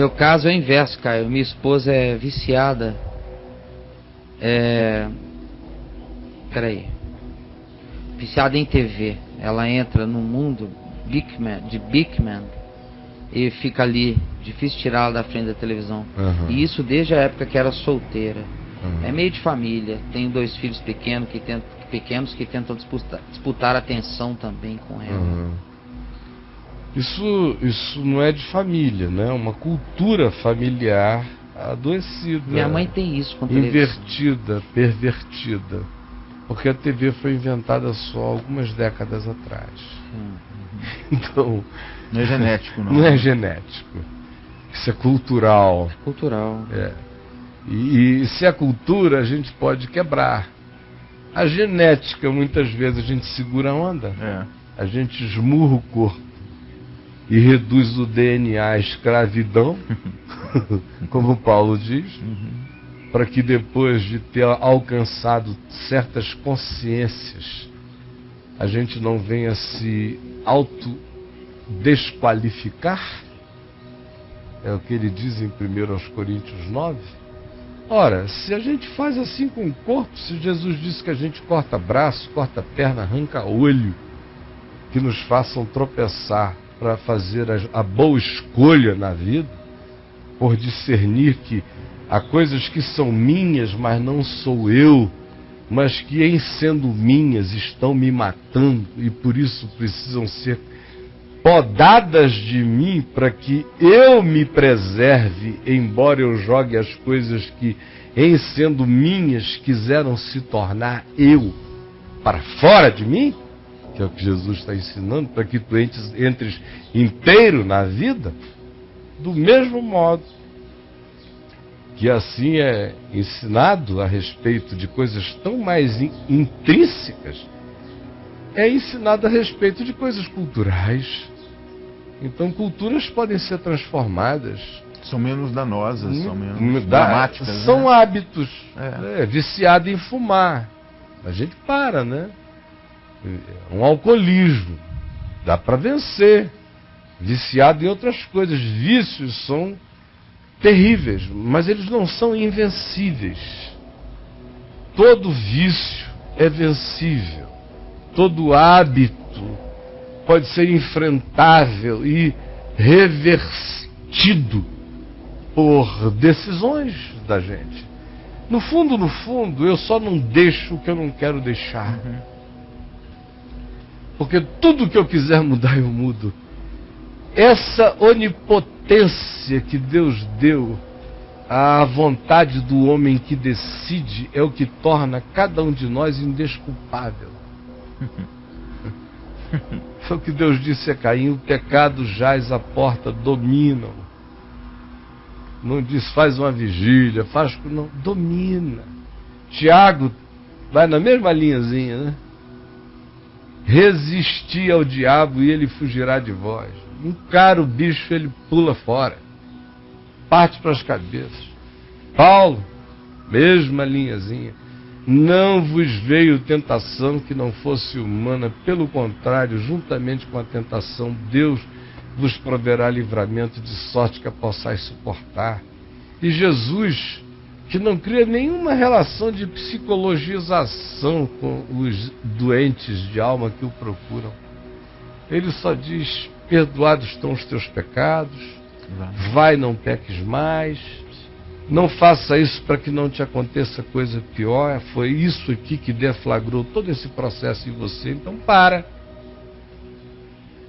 Meu caso é o inverso, Caio. Minha esposa é viciada. É. Peraí. Viciada em TV. Ela entra no mundo Bigman, de Bigman e fica ali. Difícil tirá-la da frente da televisão. Uhum. E isso desde a época que era solteira. Uhum. É meio de família. Tenho dois filhos pequenos que tentam, pequenos que tentam disputar, disputar atenção também com ela. Uhum. Isso, isso não é de família, né? É uma cultura familiar adoecida. Minha mãe tem isso com invertida, pervertida. Porque a TV foi inventada só algumas décadas atrás. Hum. Então, Não é genético, não. não é genético. Isso é cultural. Cultural. É. E, e se é cultura, a gente pode quebrar. A genética, muitas vezes, a gente segura a onda. É. A gente esmurra o corpo e reduz o DNA à escravidão, como Paulo diz, para que depois de ter alcançado certas consciências, a gente não venha se autodesqualificar. É o que ele diz em 1 aos Coríntios 9. Ora, se a gente faz assim com o corpo, se Jesus disse que a gente corta braço, corta perna, arranca olho, que nos façam tropeçar para fazer a, a boa escolha na vida, por discernir que há coisas que são minhas, mas não sou eu, mas que em sendo minhas estão me matando e por isso precisam ser podadas de mim para que eu me preserve, embora eu jogue as coisas que, em sendo minhas, quiseram se tornar eu para fora de mim, que é o que Jesus está ensinando, para que tu entres, entres inteiro na vida, do mesmo modo que assim é ensinado a respeito de coisas tão mais in- intrínsecas, é ensinado a respeito de coisas culturais. Então, culturas podem ser transformadas. São menos danosas, são menos Hum, da- dramáticas. São né? hábitos. É. É, viciado em fumar. A gente para, né? É Um alcoolismo. Dá para vencer. Viciado em outras coisas. Vícios são terríveis, mas eles não são invencíveis. Todo vício é vencível. Todo hábito pode ser enfrentável e revertido por decisões da gente. No fundo, no fundo, eu só não deixo o que eu não quero deixar. Porque tudo que eu quiser mudar, eu mudo. Essa onipotência que Deus deu à vontade do homem que decide é o que torna cada um de nós indesculpável. Foi o que Deus disse a Caim: o pecado jaz à porta, dominam. Não diz faz uma vigília, faz. Não, domina. Tiago vai na mesma linhazinha, né? Resistir ao diabo e ele fugirá de vós. Encara o bicho, ele pula fora. Parte para as cabeças. Paulo, mesma linhazinha. Não vos veio tentação que não fosse humana, pelo contrário, juntamente com a tentação, Deus vos proverá livramento de sorte que a possais suportar. E Jesus, que não cria nenhuma relação de psicologização com os doentes de alma que o procuram, ele só diz: perdoados estão os teus pecados, vai, não peques mais. Não faça isso para que não te aconteça coisa pior. Foi isso aqui que deflagrou todo esse processo em você. Então para.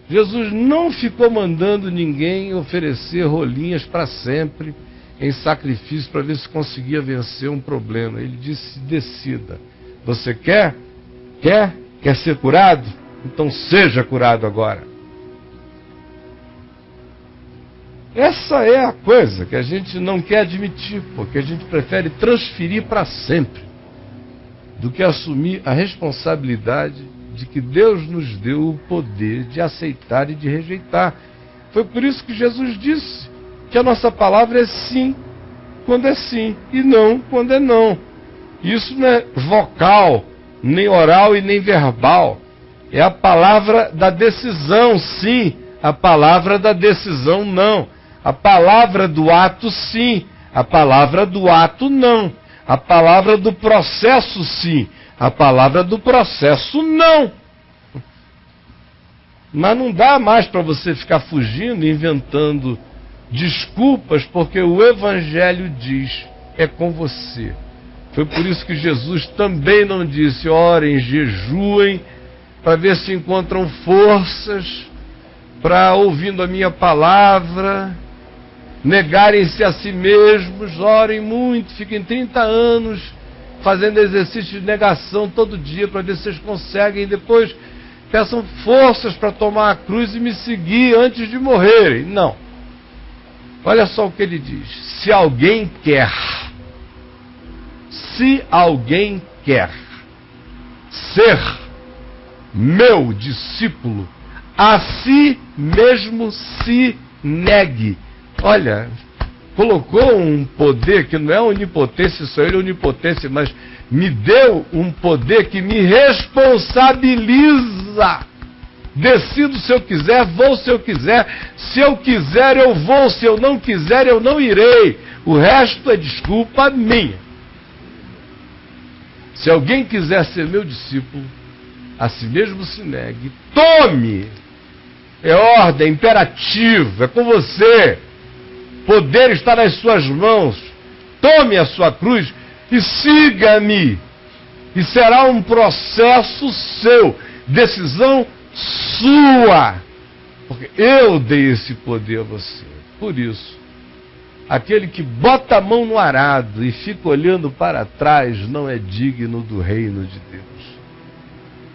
Jesus não ficou mandando ninguém oferecer rolinhas para sempre em sacrifício para ver se conseguia vencer um problema. Ele disse: decida. Você quer? Quer? Quer ser curado? Então seja curado agora. Essa é a coisa que a gente não quer admitir, porque a gente prefere transferir para sempre do que assumir a responsabilidade de que Deus nos deu o poder de aceitar e de rejeitar. Foi por isso que Jesus disse que a nossa palavra é sim quando é sim e não quando é não. Isso não é vocal, nem oral e nem verbal. É a palavra da decisão sim, a palavra da decisão não. A palavra do ato, sim. A palavra do ato, não. A palavra do processo, sim. A palavra do processo, não. Mas não dá mais para você ficar fugindo, inventando desculpas, porque o Evangelho diz: é com você. Foi por isso que Jesus também não disse: orem, jejuem, para ver se encontram forças para, ouvindo a minha palavra, negarem-se a si mesmos, orem muito, fiquem 30 anos fazendo exercício de negação todo dia para ver se vocês conseguem, e depois peçam forças para tomar a cruz e me seguir antes de morrerem. Não. Olha só o que ele diz: se alguém quer, se alguém quer ser meu discípulo, a si mesmo se negue. Olha, colocou um poder que não é onipotência, sou ele onipotência, mas me deu um poder que me responsabiliza. Decido se eu quiser, vou se eu quiser. Se eu quiser, eu vou. Se eu não quiser, eu não irei. O resto é desculpa minha. Se alguém quiser ser meu discípulo, a si mesmo se negue. Tome! É ordem, é imperativo, é com você. Poder está nas suas mãos. Tome a sua cruz e siga-me. E será um processo seu, decisão sua. Porque eu dei esse poder a você. Por isso, aquele que bota a mão no arado e fica olhando para trás não é digno do reino de Deus.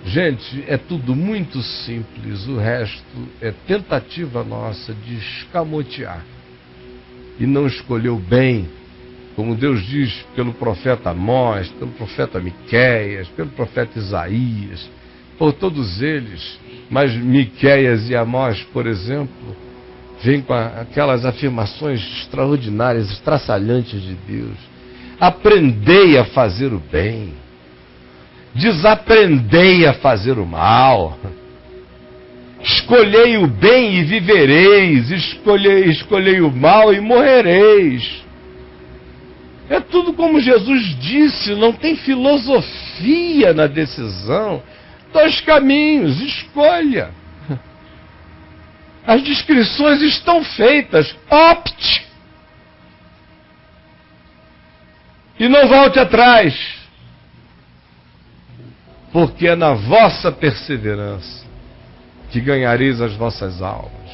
Gente, é tudo muito simples, o resto é tentativa nossa de escamotear. E não escolheu bem, como Deus diz pelo profeta Amós, pelo profeta Miqueias, pelo profeta Isaías, por todos eles. Mas Miqueias e Amós, por exemplo, vêm com aquelas afirmações extraordinárias, estraçalhantes de Deus. Aprendei a fazer o bem desaprendei a fazer o mal. Escolhei o bem e vivereis, escolhei, escolhei o mal e morrereis. É tudo como Jesus disse, não tem filosofia na decisão. Dois caminhos, escolha. As descrições estão feitas, opte. E não volte atrás porque é na vossa perseverança que ganhareis as vossas almas.